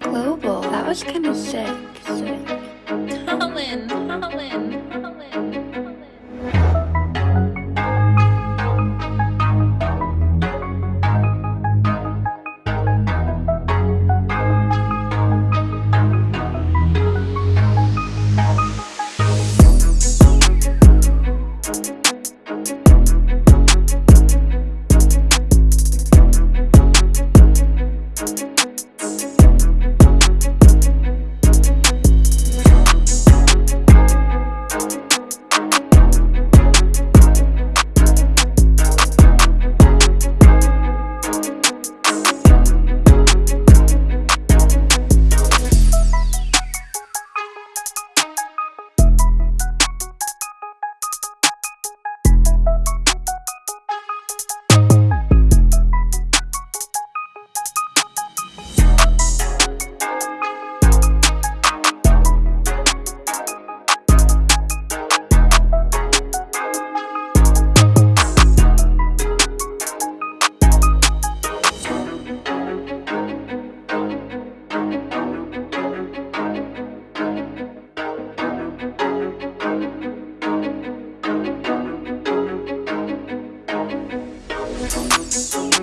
Global, that was kind of sick. sick.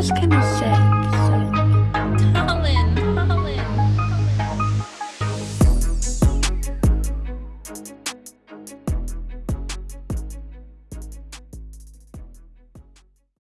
was kind of